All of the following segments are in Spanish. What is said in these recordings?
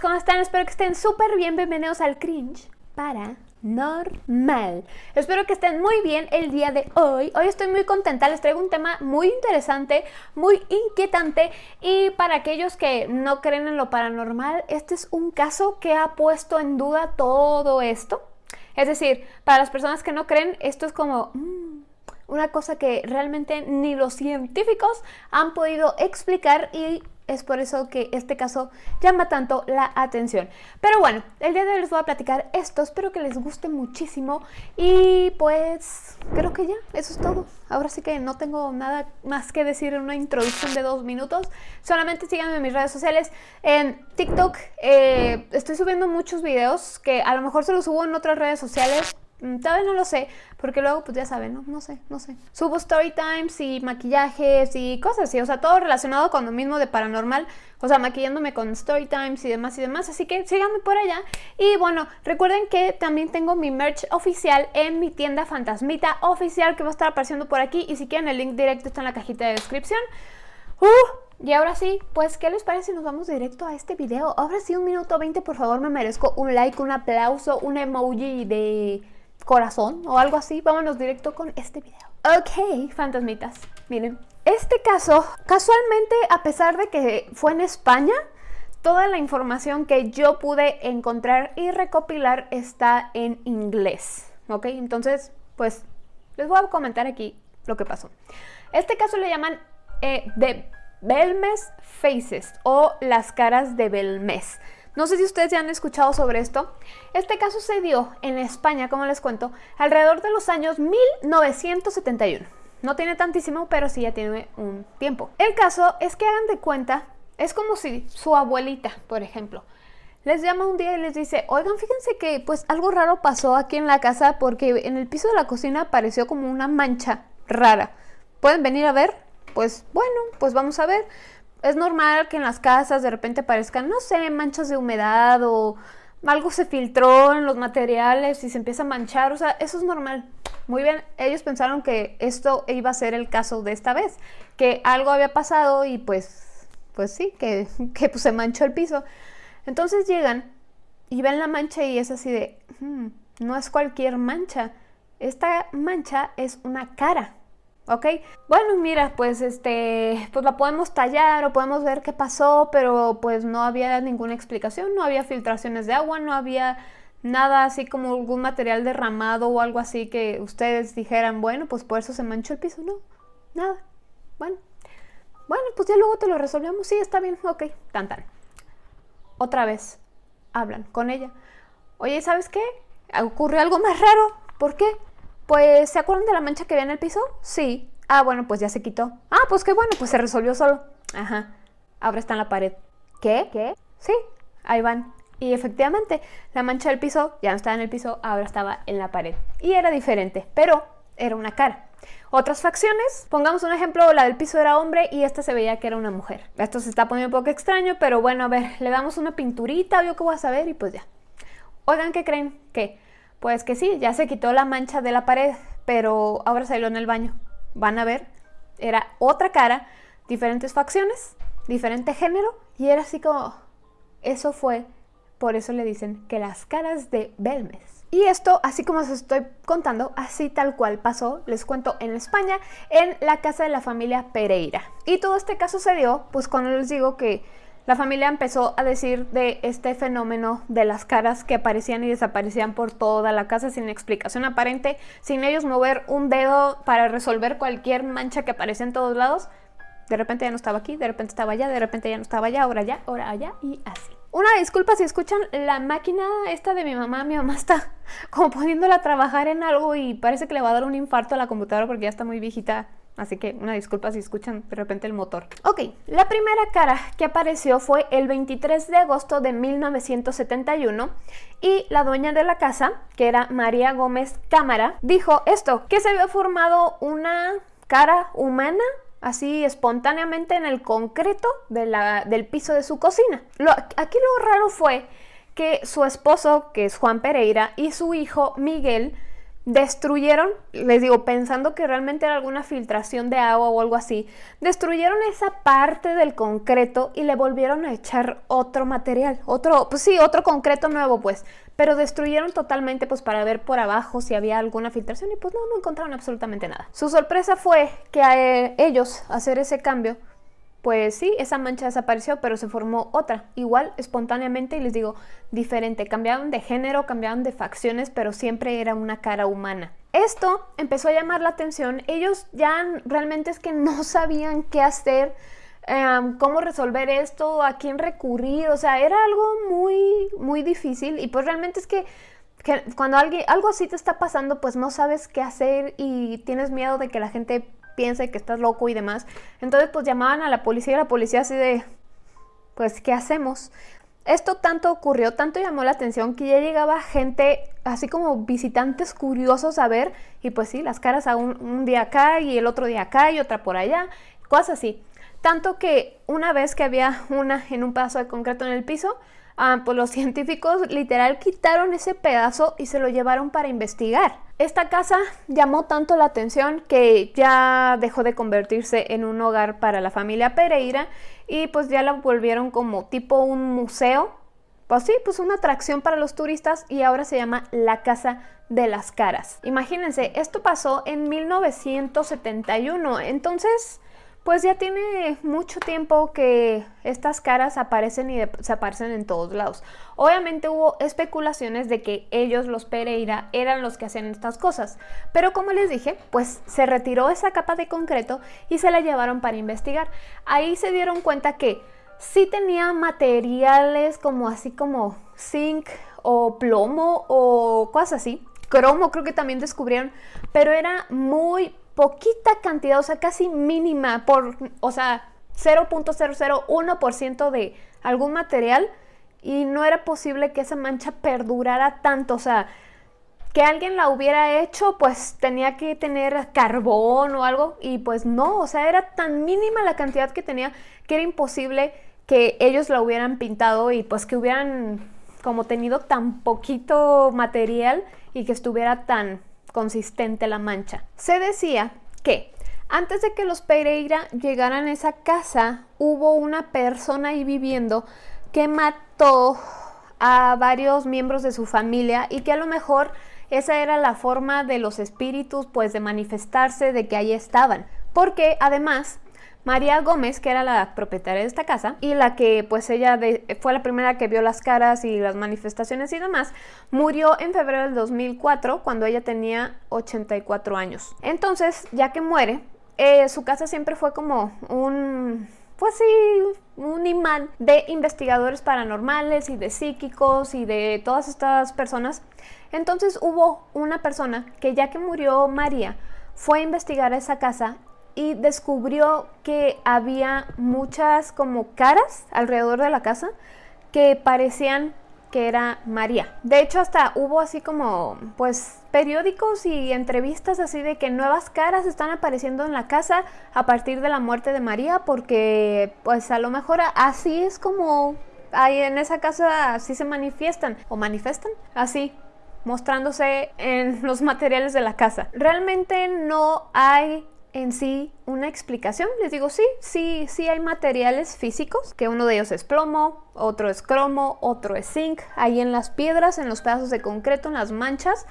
¿cómo están? Espero que estén súper bien, bienvenidos al Cringe Paranormal. Espero que estén muy bien el día de hoy. Hoy estoy muy contenta, les traigo un tema muy interesante, muy inquietante y para aquellos que no creen en lo paranormal, este es un caso que ha puesto en duda todo esto. Es decir, para las personas que no creen, esto es como... Mm, una cosa que realmente ni los científicos han podido explicar y es por eso que este caso llama tanto la atención. Pero bueno, el día de hoy les voy a platicar esto, espero que les guste muchísimo y pues creo que ya, eso es todo. Ahora sí que no tengo nada más que decir en una introducción de dos minutos, solamente síganme en mis redes sociales. En TikTok eh, estoy subiendo muchos videos que a lo mejor se los subo en otras redes sociales, Mm, todavía no lo sé, porque luego pues ya saben, ¿no? No sé, no sé. Subo story times y maquillajes y cosas así, o sea, todo relacionado con lo mismo de paranormal, o sea, maquillándome con story times y demás y demás, así que síganme por allá. Y bueno, recuerden que también tengo mi merch oficial en mi tienda Fantasmita oficial que va a estar apareciendo por aquí y si quieren el link directo está en la cajita de descripción. Uh, y ahora sí, pues, ¿qué les parece si nos vamos directo a este video? Ahora sí, un minuto 20, por favor, me merezco un like, un aplauso, un emoji de corazón o algo así, vámonos directo con este video. Ok, fantasmitas, miren, este caso, casualmente, a pesar de que fue en España, toda la información que yo pude encontrar y recopilar está en inglés, ¿ok? Entonces, pues, les voy a comentar aquí lo que pasó. Este caso le llaman eh, de Belmes Faces o las caras de Belmes. No sé si ustedes ya han escuchado sobre esto. Este caso se dio en España, como les cuento, alrededor de los años 1971. No tiene tantísimo, pero sí ya tiene un tiempo. El caso es que hagan de cuenta, es como si su abuelita, por ejemplo, les llama un día y les dice, oigan, fíjense que pues algo raro pasó aquí en la casa porque en el piso de la cocina apareció como una mancha rara. ¿Pueden venir a ver? Pues bueno, pues vamos a ver es normal que en las casas de repente aparezcan, no sé, manchas de humedad o algo se filtró en los materiales y se empieza a manchar, o sea, eso es normal. Muy bien, ellos pensaron que esto iba a ser el caso de esta vez, que algo había pasado y pues, pues sí, que, que pues se manchó el piso. Entonces llegan y ven la mancha y es así de, hmm, no es cualquier mancha, esta mancha es una cara. ¿Ok? Bueno, mira, pues este, pues la podemos tallar o podemos ver qué pasó, pero pues no había ninguna explicación, no había filtraciones de agua, no había nada así como algún material derramado o algo así que ustedes dijeran, bueno, pues por eso se manchó el piso, no, nada, bueno, bueno, pues ya luego te lo resolvemos, sí, está bien, ok, tan tan. Otra vez, hablan con ella, oye, ¿sabes qué? Ocurrió algo más raro, ¿por qué? Pues, ¿se acuerdan de la mancha que había en el piso? Sí. Ah, bueno, pues ya se quitó. Ah, pues qué bueno, pues se resolvió solo. Ajá. Ahora está en la pared. ¿Qué? ¿Qué? Sí, ahí van. Y efectivamente, la mancha del piso ya no estaba en el piso, ahora estaba en la pared. Y era diferente, pero era una cara. Otras facciones, pongamos un ejemplo, la del piso era hombre y esta se veía que era una mujer. Esto se está poniendo un poco extraño, pero bueno, a ver, le damos una pinturita yo qué voy a saber y pues ya. Oigan, ¿qué creen? ¿Qué? Pues que sí, ya se quitó la mancha de la pared, pero ahora salió en el baño. Van a ver, era otra cara, diferentes facciones, diferente género, y era así como... Eso fue, por eso le dicen que las caras de Belmes. Y esto, así como os estoy contando, así tal cual pasó, les cuento, en España, en la casa de la familia Pereira. Y todo este caso se dio, pues cuando les digo que la familia empezó a decir de este fenómeno de las caras que aparecían y desaparecían por toda la casa sin explicación aparente, sin ellos mover un dedo para resolver cualquier mancha que aparecía en todos lados. De repente ya no estaba aquí, de repente estaba allá, de repente ya no estaba allá, ahora allá, ahora allá y así. Una disculpa si escuchan la máquina esta de mi mamá, mi mamá está como poniéndola a trabajar en algo y parece que le va a dar un infarto a la computadora porque ya está muy viejita Así que una disculpa si escuchan de repente el motor. Ok, la primera cara que apareció fue el 23 de agosto de 1971 y la dueña de la casa, que era María Gómez Cámara, dijo esto, que se había formado una cara humana así espontáneamente en el concreto del piso de su cocina. aquí lo raro fue que su esposo, que es Juan Pereira, y su hijo Miguel, destruyeron, les digo, pensando que realmente era alguna filtración de agua o algo así, destruyeron esa parte del concreto y le volvieron a echar otro material, otro, pues sí, otro concreto nuevo pues, pero destruyeron totalmente pues para ver por abajo si había alguna filtración y pues no, no encontraron absolutamente nada. Su sorpresa fue que a eh, ellos hacer ese cambio pues sí, esa mancha desapareció, pero se formó otra, igual, espontáneamente, y les digo, diferente. Cambiaron de género, cambiaron de facciones, pero siempre era una cara humana. Esto empezó a llamar la atención. Ellos ya realmente es que no sabían qué hacer, em, cómo resolver esto, a quién recurrir. O sea, era algo muy, muy difícil. Y pues realmente es que cuando algo así te está pasando, pues no sabes qué hacer y tienes miedo de que la gente piense que estás loco y demás. Entonces pues llamaban a la policía y la policía así de, pues, ¿qué hacemos? Esto tanto ocurrió, tanto llamó la atención que ya llegaba gente, así como visitantes curiosos a ver, y pues sí, las caras a un, día acá y el otro día acá y otra por allá, cosas así. Tanto que una vez que había una en un pedazo de concreto en el piso, ah, pues los científicos literal quitaron ese pedazo y se lo llevaron para investigar. Esta casa llamó tanto la atención que ya dejó de convertirse en un hogar para la familia Pereira y pues ya la volvieron como tipo un museo. Pues sí, pues una atracción para los turistas y ahora se llama la Casa de las Caras. Imagínense, esto pasó en 1971, entonces pues ya tiene mucho tiempo que estas caras aparecen y desaparecen en todos lados. Obviamente hubo especulaciones de que ellos, los Pereira, eran los que hacían estas cosas, pero como les dije, pues se retiró esa capa de concreto y se la llevaron para investigar. Ahí se dieron cuenta que sí tenía materiales como así como zinc o plomo o cosas así. Cromo creo que también descubrieron, pero era muy poquita cantidad, o sea, casi mínima, por, o sea, 0.001% de algún material y no era posible que esa mancha perdurara tanto, o sea, que alguien la hubiera hecho, pues tenía que tener carbón o algo y pues no, o sea, era tan mínima la cantidad que tenía que era imposible que ellos la hubieran pintado y pues que hubieran como tenido tan poquito material y que estuviera tan consistente la mancha. Se decía que antes de que los Pereira llegaran a esa casa, hubo una persona ahí viviendo que mató a varios miembros de su familia y que a lo mejor esa era la forma de los espíritus pues de manifestarse de que ahí estaban. Porque además María Gómez, que era la propietaria de esta casa y la que pues ella fue la primera que vio las caras y las manifestaciones y demás, murió en febrero del 2004 cuando ella tenía 84 años. Entonces, ya que muere, eh, su casa siempre fue como un pues sí, un imán de investigadores paranormales y de psíquicos y de todas estas personas. Entonces hubo una persona que ya que murió María, fue a investigar esa casa y descubrió que había muchas como caras alrededor de la casa que parecían que era María. De hecho, hasta hubo así como, pues, periódicos y entrevistas así de que nuevas caras están apareciendo en la casa a partir de la muerte de María, porque, pues, a lo mejor así es como ahí en esa casa así se manifiestan o manifestan así mostrándose en los materiales de la casa. Realmente no hay en sí una explicación. Les digo, sí, sí, sí hay materiales físicos, que uno de ellos es plomo, otro es cromo, otro es zinc, ahí en las piedras, en los pedazos de concreto, en las manchas,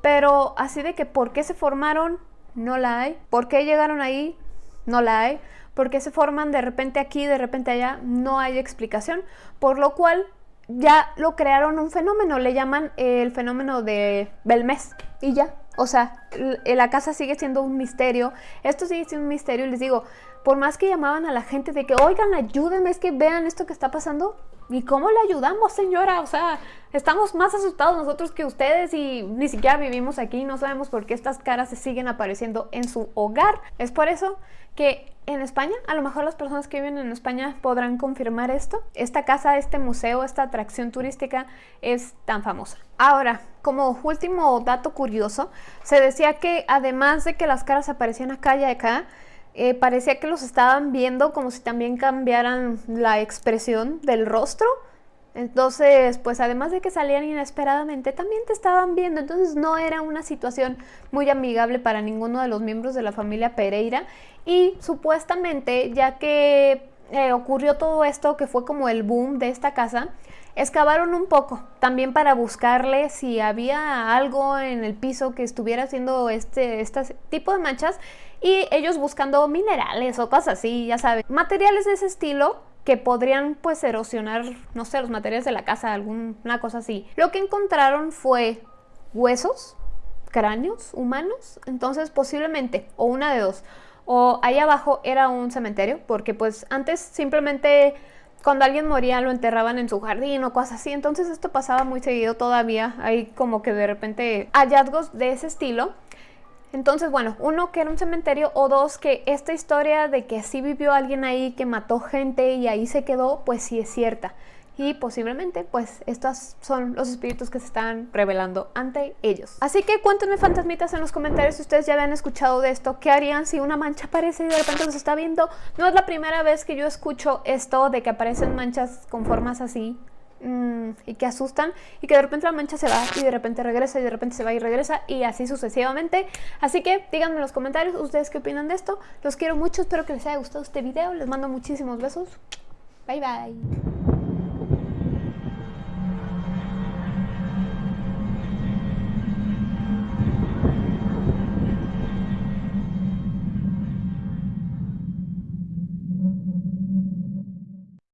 pero así de que por qué se formaron, no la hay. ¿Por qué llegaron ahí? No la hay. ¿Por qué se forman de repente aquí, de repente allá? No hay explicación. Por lo cual ya lo crearon un fenómeno, le llaman el fenómeno de Belmez y ya, o sea, la casa sigue siendo un misterio, esto sigue siendo un misterio y les digo, por más que llamaban a la gente de que, oigan, ayúdenme, es que vean esto que está pasando, ¿y cómo le ayudamos, señora? O sea, estamos más asustados nosotros que ustedes y ni siquiera vivimos aquí, no sabemos por qué estas caras se siguen apareciendo en su hogar. Es por eso que en España, a lo mejor las personas que viven en España podrán confirmar esto. Esta casa, este museo, esta atracción turística es tan famosa. Ahora, como último dato curioso, se decía que además de que las caras aparecían acá y acá, eh, parecía que los estaban viendo como si también cambiaran la expresión del rostro. Entonces, pues además de que salían inesperadamente, también te estaban viendo. Entonces no era una situación muy amigable para ninguno de los miembros de la familia Pereira. Y supuestamente, ya que eh, ocurrió todo esto, que fue como el boom de esta casa, excavaron un poco también para buscarle si había algo en el piso que estuviera haciendo este, este tipo de manchas y ellos buscando minerales o cosas así, ya saben, materiales de ese estilo que podrían pues erosionar, no sé, los materiales de la casa, alguna cosa así. Lo que encontraron fue huesos, cráneos humanos, entonces posiblemente, o una de dos, o ahí abajo era un cementerio, porque pues antes simplemente cuando alguien moría lo enterraban en su jardín o cosas así, entonces esto pasaba muy seguido todavía, hay como que de repente hallazgos de ese estilo. Entonces, bueno, uno que era un cementerio o dos que esta historia de que sí vivió alguien ahí que mató gente y ahí se quedó, pues sí es cierta. Y posiblemente, pues, estos son los espíritus que se están revelando ante ellos. Así que cuéntenme, fantasmitas, en los comentarios si ustedes ya habían escuchado de esto. ¿Qué harían si una mancha aparece y de repente se está viendo? No es la primera vez que yo escucho esto de que aparecen manchas con formas así Mm, y que asustan y que de repente la mancha se va y de repente regresa y de repente se va y regresa y así sucesivamente. Así que díganme en los comentarios ustedes qué opinan de esto. Los quiero mucho, espero que les haya gustado este video. Les mando muchísimos besos. Bye bye.